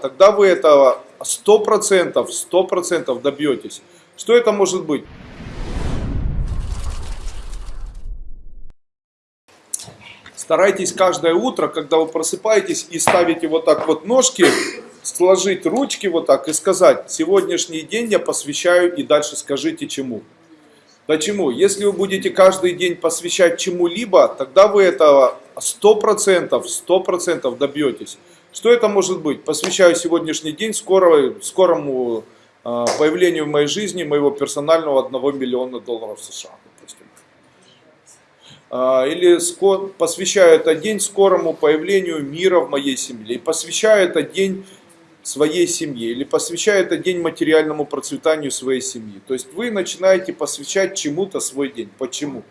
тогда вы этого 100%, 100% добьетесь. Что это может быть? Старайтесь каждое утро, когда вы просыпаетесь и ставите вот так вот ножки, сложить ручки вот так и сказать, сегодняшний день я посвящаю и дальше скажите чему. Почему? Если вы будете каждый день посвящать чему-либо, тогда вы этого 100%, 100% добьетесь. Что это может быть? Посвящаю сегодняшний день скорого, скорому э, появлению в моей жизни моего персонального 1 миллиона долларов США. Допустим. Э, или скор, посвящаю этот день скорому появлению мира в моей семье. И посвящаю этот день своей семье или посвящаю этот день материальному процветанию своей семьи. То есть вы начинаете посвящать чему-то свой день. Почему?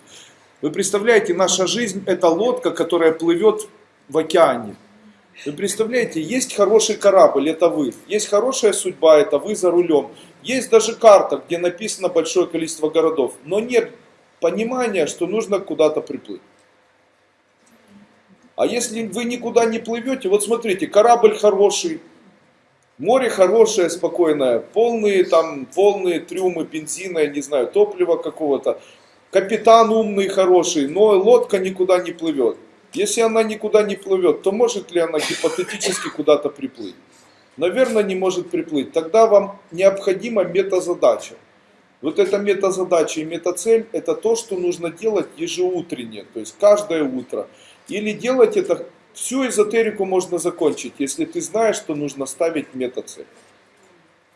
Вы представляете, наша жизнь это лодка, которая плывет в океане. Вы представляете, есть хороший корабль, это вы. Есть хорошая судьба, это вы за рулем. Есть даже карта, где написано большое количество городов. Но нет понимания, что нужно куда-то приплыть. А если вы никуда не плывете, вот смотрите, корабль хороший, Море хорошее, спокойное, полные там, полные трюмы бензина, я не знаю, топлива какого-то. Капитан умный, хороший, но лодка никуда не плывет. Если она никуда не плывет, то может ли она гипотетически куда-то приплыть? Наверное, не может приплыть. Тогда вам необходима метазадача. Вот эта метазадача и метацель – это то, что нужно делать ежеутренне, то есть каждое утро. Или делать это Всю эзотерику можно закончить, если ты знаешь, что нужно ставить метацель.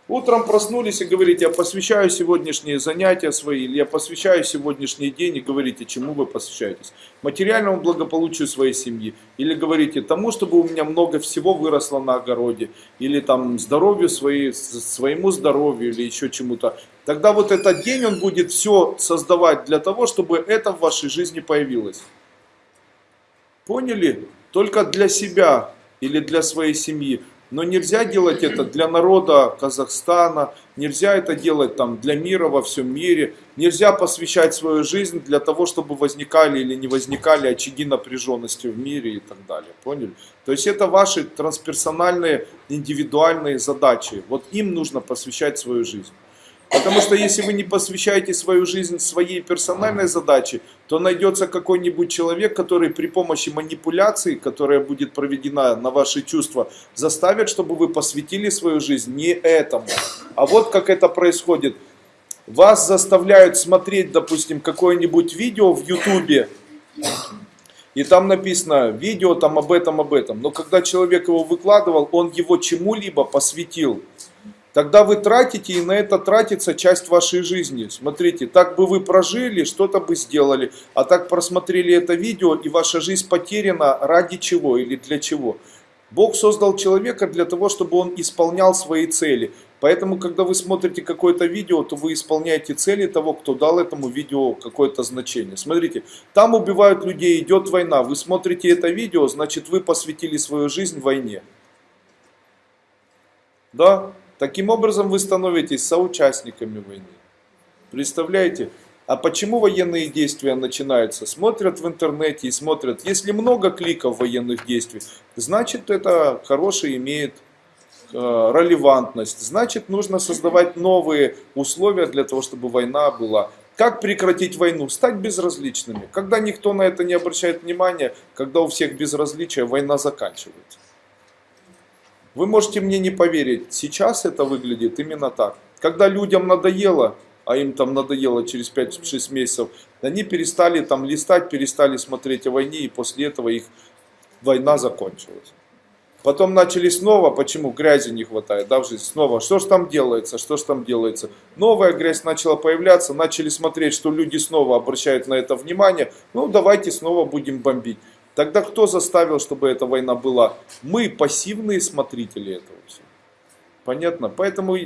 Утром проснулись и говорите, я посвящаю сегодняшние занятия свои, или я посвящаю сегодняшний день, и говорите, чему вы посвящаетесь. Материальному благополучию своей семьи, или говорите тому, чтобы у меня много всего выросло на огороде, или там здоровью своей, своему здоровью, или еще чему-то. Тогда вот этот день он будет все создавать для того, чтобы это в вашей жизни появилось. Поняли? только для себя или для своей семьи. Но нельзя делать это для народа Казахстана, нельзя это делать там для мира во всем мире, нельзя посвящать свою жизнь для того, чтобы возникали или не возникали очаги напряженности в мире и так далее. Поняли? То есть это ваши трансперсональные, индивидуальные задачи. Вот им нужно посвящать свою жизнь. Потому что если вы не посвящаете свою жизнь своей персональной задаче, то найдется какой-нибудь человек, который при помощи манипуляции, которая будет проведена на ваши чувства, заставит, чтобы вы посвятили свою жизнь не этому. А вот как это происходит. Вас заставляют смотреть, допустим, какое-нибудь видео в ютубе, и там написано видео там об этом, об этом. Но когда человек его выкладывал, он его чему-либо посвятил. Тогда вы тратите, и на это тратится часть вашей жизни. Смотрите, так бы вы прожили, что-то бы сделали, а так просмотрели это видео, и ваша жизнь потеряна ради чего или для чего. Бог создал человека для того, чтобы он исполнял свои цели. Поэтому, когда вы смотрите какое-то видео, то вы исполняете цели того, кто дал этому видео какое-то значение. Смотрите, там убивают людей, идет война. Вы смотрите это видео, значит вы посвятили свою жизнь войне. Да? Таким образом вы становитесь соучастниками войны. Представляете? А почему военные действия начинаются? Смотрят в интернете и смотрят, если много кликов военных действий, значит это хороший имеет э, релевантность. Значит нужно создавать новые условия для того, чтобы война была. Как прекратить войну? Стать безразличными. Когда никто на это не обращает внимания, когда у всех безразличие, война заканчивается. Вы можете мне не поверить, сейчас это выглядит именно так. Когда людям надоело, а им там надоело через 5-6 месяцев, они перестали там листать, перестали смотреть о войне, и после этого их война закончилась. Потом начали снова, почему грязи не хватает, да, в жизни, снова, что ж там делается, что ж там делается. Новая грязь начала появляться, начали смотреть, что люди снова обращают на это внимание, ну давайте снова будем бомбить. Тогда кто заставил, чтобы эта война была? Мы пассивные смотрители этого всего. Понятно? Поэтому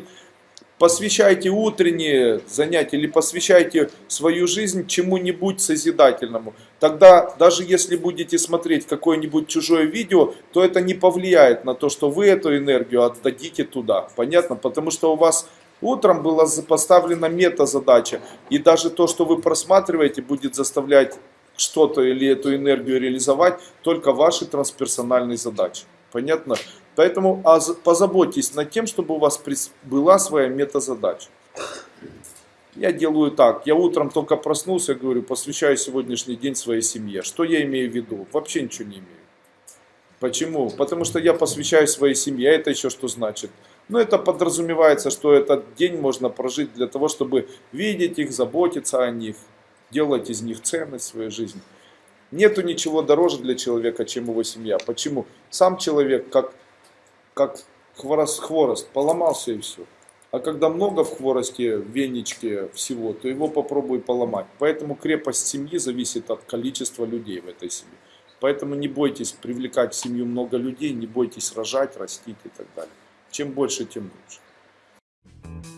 посвящайте утренние занятия или посвящайте свою жизнь чему-нибудь созидательному. Тогда даже если будете смотреть какое-нибудь чужое видео, то это не повлияет на то, что вы эту энергию отдадите туда. Понятно? Потому что у вас утром была поставлена мета-задача. И даже то, что вы просматриваете, будет заставлять что-то или эту энергию реализовать только ваши трансперсональные задачи. Понятно? Поэтому позаботьтесь над тем, чтобы у вас была своя метазадача. Я делаю так, я утром только проснулся, говорю, посвящаю сегодняшний день своей семье. Что я имею в виду? Вообще ничего не имею. Почему? Потому что я посвящаю своей семье, это еще что значит? Ну, это подразумевается, что этот день можно прожить для того, чтобы видеть их, заботиться о них, делать из них ценность в своей жизни. Нету ничего дороже для человека, чем его семья. Почему? Сам человек, как, как хворост, хворост, поломался и все. А когда много в хворосте, в веничке всего, то его попробуй поломать. Поэтому крепость семьи зависит от количества людей в этой семье. Поэтому не бойтесь привлекать в семью много людей, не бойтесь рожать, растить и так далее. Чем больше, тем лучше.